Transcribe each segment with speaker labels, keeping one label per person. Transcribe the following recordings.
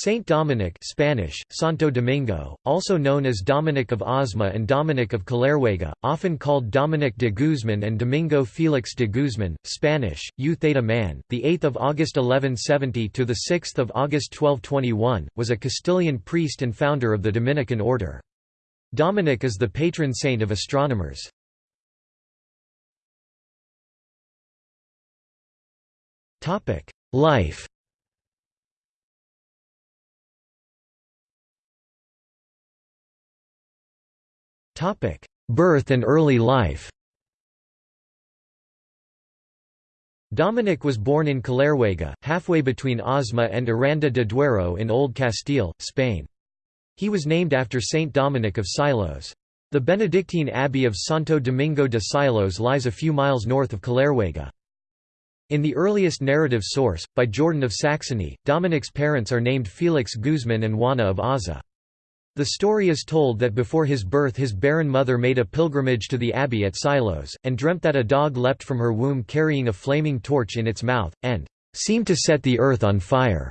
Speaker 1: Saint Dominic Spanish, Santo Domingo, also known as Dominic of Osma and Dominic of Caleruega, often called Dominic de Guzman and Domingo Felix de Guzman, Spanish, U Theta Man, the 8th of August 1170 to the 6th of August 1221, was a Castilian priest and founder of the Dominican order. Dominic is the patron saint of astronomers. Life Birth and early life Dominic was born in Caleruega, halfway between Osma and Aranda de Duero in Old Castile, Spain. He was named after Saint Dominic of Silos. The Benedictine abbey of Santo Domingo de Silos lies a few miles north of Caleruega. In the earliest narrative source, by Jordan of Saxony, Dominic's parents are named Felix Guzman and Juana of Aza. The story is told that before his birth his barren mother made a pilgrimage to the abbey at Silos, and dreamt that a dog leapt from her womb carrying a flaming torch in its mouth, and "...seemed to set the earth on fire."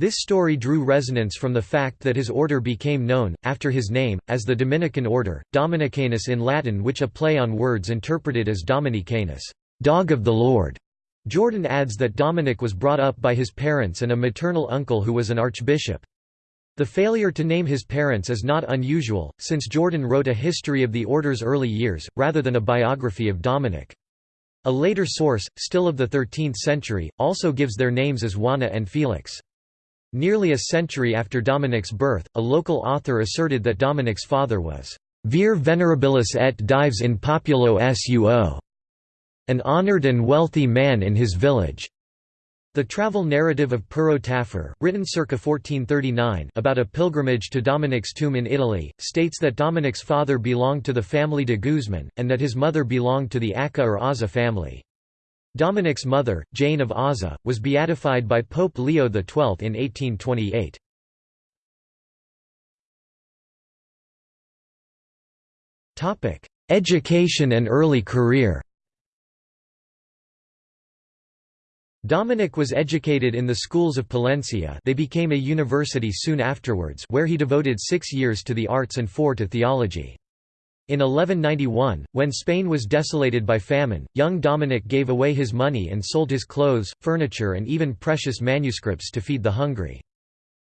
Speaker 1: This story drew resonance from the fact that his order became known, after his name, as the Dominican order, Dominicanus in Latin which a play on words interpreted as Dominicanus, dog of the Lord. Jordan adds that Dominic was brought up by his parents and a maternal uncle who was an archbishop. The failure to name his parents is not unusual, since Jordan wrote a history of the order's early years, rather than a biography of Dominic. A later source, still of the 13th century, also gives their names as Juana and Felix. Nearly a century after Dominic's birth, a local author asserted that Dominic's father was vir venerabilis et dives in populo suo, an honored and wealthy man in his village. The travel narrative of Pero Tafur, written circa 1439 about a pilgrimage to Dominic's tomb in Italy, states that Dominic's father belonged to the family de Guzman, and that his mother belonged to the Acca or Aza family. Dominic's mother, Jane of Aza, was beatified by Pope Leo XII in 1828. Education and early career Dominic was educated in the schools of Palencia they became a university soon afterwards where he devoted six years to the arts and four to theology. In 1191, when Spain was desolated by famine, young Dominic gave away his money and sold his clothes, furniture and even precious manuscripts to feed the hungry.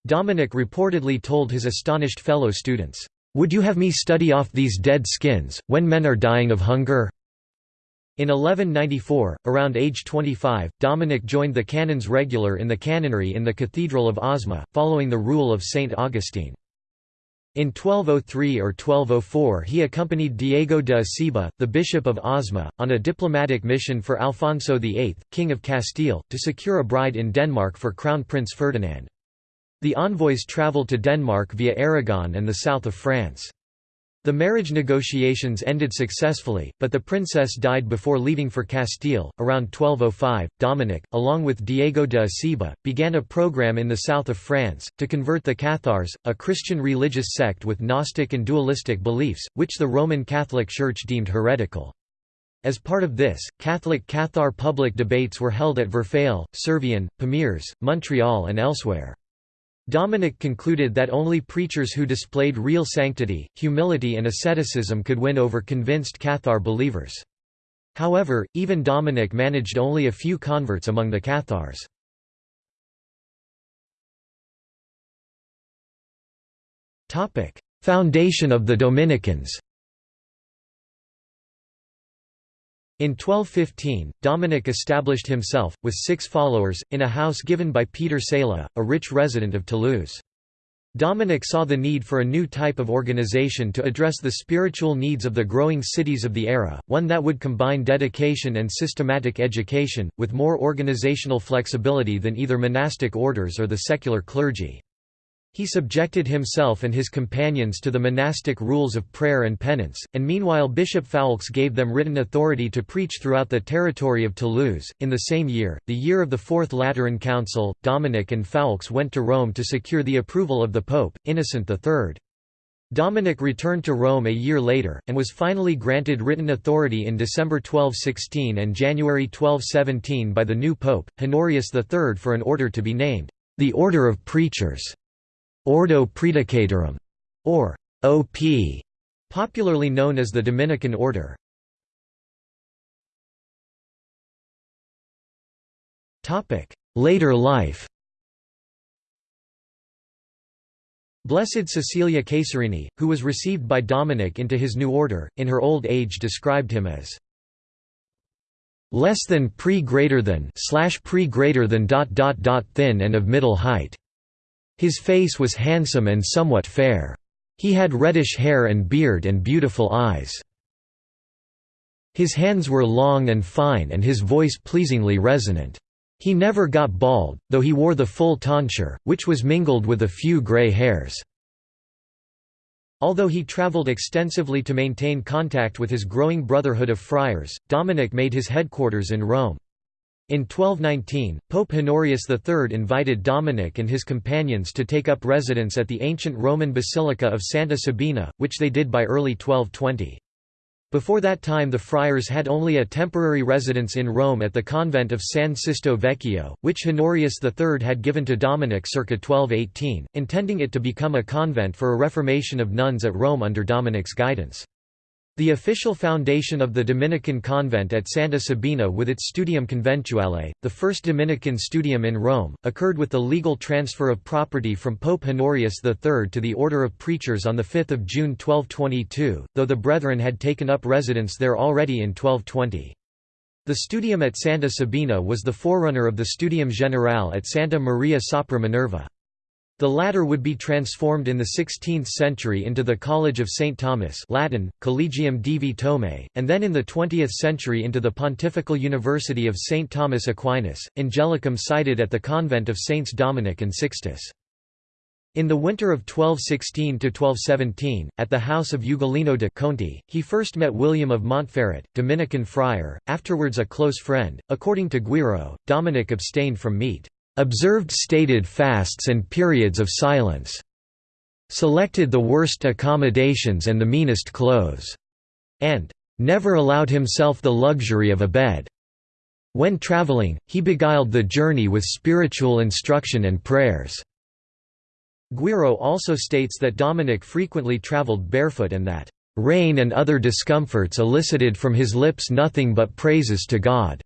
Speaker 1: Dominic reportedly told his astonished fellow students, "'Would you have me study off these dead skins, when men are dying of hunger?' In 1194, around age 25, Dominic joined the canons regular in the canonry in the Cathedral of Osma, following the rule of Saint Augustine. In 1203 or 1204 he accompanied Diego de Acebo, the bishop of Osma, on a diplomatic mission for Alfonso VIII, King of Castile, to secure a bride in Denmark for Crown Prince Ferdinand. The envoys travelled to Denmark via Aragon and the south of France. The marriage negotiations ended successfully, but the princess died before leaving for Castile. Around 1205, Dominic, along with Diego de Acebo, began a program in the south of France, to convert the Cathars, a Christian religious sect with Gnostic and dualistic beliefs, which the Roman Catholic Church deemed heretical. As part of this, Catholic Cathar public debates were held at Verfeil, Servian, Pamiers, Montreal and elsewhere. Dominic concluded that only preachers who displayed real sanctity, humility and asceticism could win over convinced Cathar believers. However, even Dominic managed only a few converts among the Cathars. Foundation of the Dominicans In 1215, Dominic established himself, with six followers, in a house given by Peter Sala, a rich resident of Toulouse. Dominic saw the need for a new type of organization to address the spiritual needs of the growing cities of the era, one that would combine dedication and systematic education, with more organizational flexibility than either monastic orders or the secular clergy. He subjected himself and his companions to the monastic rules of prayer and penance, and meanwhile Bishop Foulques gave them written authority to preach throughout the territory of Toulouse. In the same year, the year of the Fourth Lateran Council, Dominic and Foulques went to Rome to secure the approval of the Pope, Innocent III. Dominic returned to Rome a year later, and was finally granted written authority in December 1216 and January 1217 by the new pope, Honorius III for an order to be named the Order of Preachers, Ordo Praedicatorum, or OP, popularly known as the Dominican Order. Later life Blessed Cecilia Cesarini, who was received by Dominic into his new order, in her old age described him as less than pre greater than slash pre greater than dot dot dot thin and of middle height. His face was handsome and somewhat fair. He had reddish hair and beard and beautiful eyes. His hands were long and fine and his voice pleasingly resonant. He never got bald, though he wore the full tonsure, which was mingled with a few grey hairs. Although he travelled extensively to maintain contact with his growing brotherhood of friars, Dominic made his headquarters in Rome. In 1219, Pope Honorius III invited Dominic and his companions to take up residence at the ancient Roman Basilica of Santa Sabina, which they did by early 1220. Before that time the friars had only a temporary residence in Rome at the convent of San Sisto Vecchio, which Honorius III had given to Dominic circa 1218, intending it to become a convent for a reformation of nuns at Rome under Dominic's guidance. The official foundation of the Dominican convent at Santa Sabina with its Studium Conventuale, the first Dominican studium in Rome, occurred with the legal transfer of property from Pope Honorius III to the Order of Preachers on 5 June 1222, though the Brethren had taken up residence there already in 1220. The Studium at Santa Sabina was the forerunner of the Studium Generale at Santa Maria sopra Minerva. The latter would be transformed in the 16th century into the College of St. Thomas Latin, Collegium Divi Thomae, and then in the 20th century into the Pontifical University of St. Thomas Aquinas, Angelicum sited at the convent of Saints Dominic and Sixtus. In the winter of 1216–1217, at the house of Ugolino de Conti, he first met William of Montferrat, Dominican friar, afterwards a close friend. According to Guiraud, Dominic abstained from meat observed stated fasts and periods of silence, selected the worst accommodations and the meanest clothes, and never allowed himself the luxury of a bed. When traveling, he beguiled the journey with spiritual instruction and prayers. Guiraud also states that Dominic frequently traveled barefoot and that, "...rain and other discomforts elicited from his lips nothing but praises to God."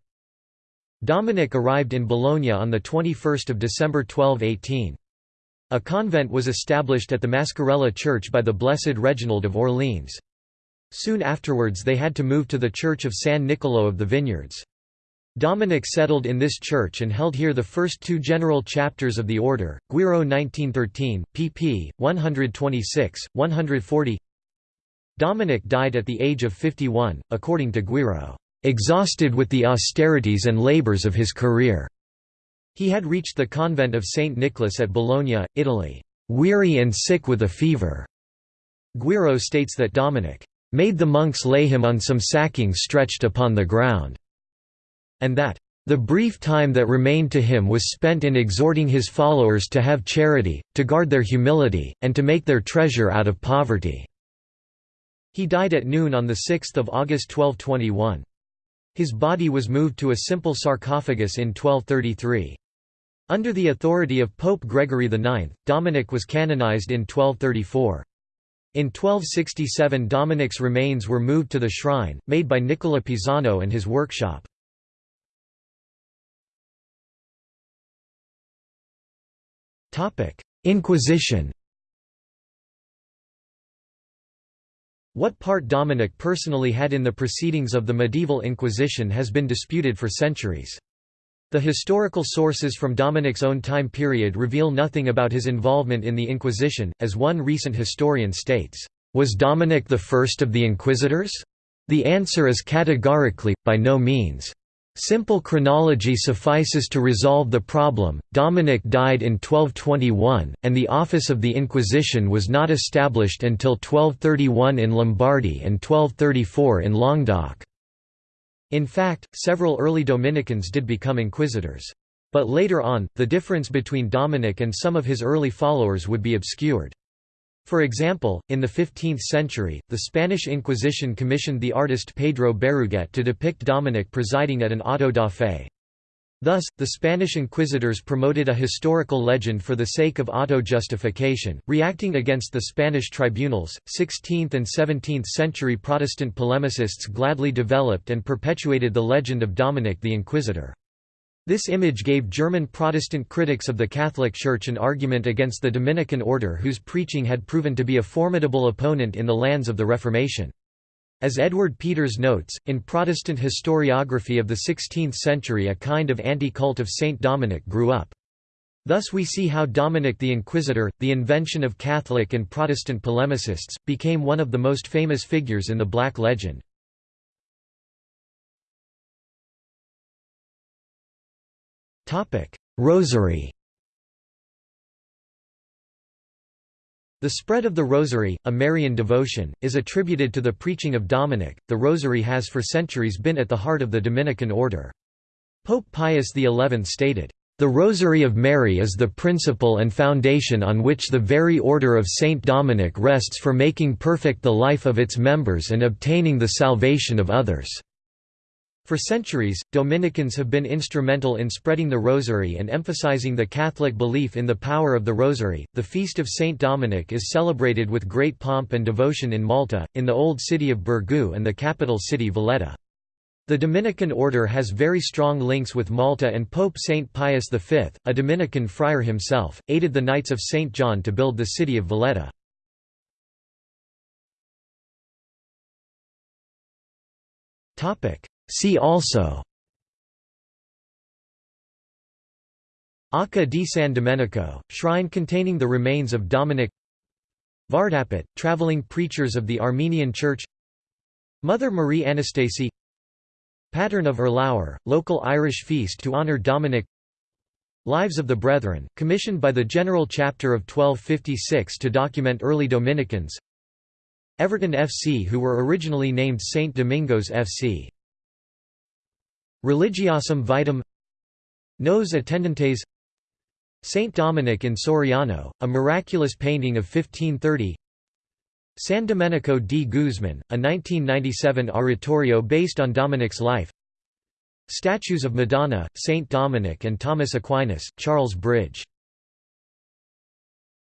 Speaker 1: Dominic arrived in Bologna on 21 December 1218. A convent was established at the Mascarella Church by the Blessed Reginald of Orleans. Soon afterwards they had to move to the Church of San Niccolò of the Vineyards. Dominic settled in this church and held here the first two general chapters of the order, Guiraud 1913, pp. 126, 140 Dominic died at the age of 51, according to Guiraud exhausted with the austerities and labours of his career. He had reached the convent of St. Nicholas at Bologna, Italy, weary and sick with a fever. Guiraud states that Dominic made the monks lay him on some sacking stretched upon the ground, and that the brief time that remained to him was spent in exhorting his followers to have charity, to guard their humility, and to make their treasure out of poverty." He died at noon on 6 August 1221. His body was moved to a simple sarcophagus in 1233. Under the authority of Pope Gregory IX, Dominic was canonized in 1234. In 1267 Dominic's remains were moved to the shrine, made by Nicola Pisano and his workshop. Inquisition What part Dominic personally had in the proceedings of the medieval Inquisition has been disputed for centuries. The historical sources from Dominic's own time period reveal nothing about his involvement in the Inquisition, as one recent historian states, "...was Dominic the first of the inquisitors? The answer is categorically, by no means. Simple chronology suffices to resolve the problem. Dominic died in 1221, and the office of the Inquisition was not established until 1231 in Lombardy and 1234 in Languedoc. In fact, several early Dominicans did become inquisitors. But later on, the difference between Dominic and some of his early followers would be obscured. For example, in the 15th century, the Spanish Inquisition commissioned the artist Pedro Berruguete to depict Dominic presiding at an auto da fe. Thus, the Spanish inquisitors promoted a historical legend for the sake of auto-justification, reacting against the Spanish tribunals. 16th and 17th century Protestant polemicists gladly developed and perpetuated the legend of Dominic the Inquisitor. This image gave German Protestant critics of the Catholic Church an argument against the Dominican order whose preaching had proven to be a formidable opponent in the lands of the Reformation. As Edward Peters notes, in Protestant historiography of the 16th century a kind of anti-cult of Saint Dominic grew up. Thus we see how Dominic the Inquisitor, the invention of Catholic and Protestant polemicists, became one of the most famous figures in the Black Legend. Rosary The spread of the Rosary, a Marian devotion, is attributed to the preaching of Dominic. The Rosary has for centuries been at the heart of the Dominican order. Pope Pius XI stated, "...the Rosary of Mary is the principle and foundation on which the very order of Saint Dominic rests for making perfect the life of its members and obtaining the salvation of others." For centuries, Dominicans have been instrumental in spreading the Rosary and emphasizing the Catholic belief in the power of the Rosary. The feast of Saint Dominic is celebrated with great pomp and devotion in Malta, in the old city of Birgu and the capital city Valletta. The Dominican order has very strong links with Malta and Pope Saint Pius V, a Dominican friar himself, aided the Knights of St. John to build the city of Valletta. Topic: See also Arca di San Domenico, shrine containing the remains of Dominic Vardapet, traveling preachers of the Armenian Church Mother Marie Anastasi Pattern of Erlour, local Irish feast to honour Dominic Lives of the Brethren, commissioned by the General Chapter of 1256 to document early Dominicans Everton FC who were originally named St. Domingos FC Religiosam Vitam. Nos Attendentes. Saint Dominic in Soriano, a miraculous painting of 1530 San Domenico di Guzman, a 1997 oratorio based on Dominic's life. Statues of Madonna, Saint Dominic and Thomas Aquinas, Charles Bridge